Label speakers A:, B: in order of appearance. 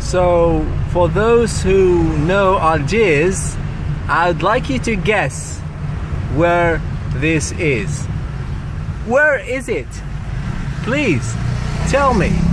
A: So, for those who know Algiers, I'd like you to guess where this is. Where is it? Please tell me.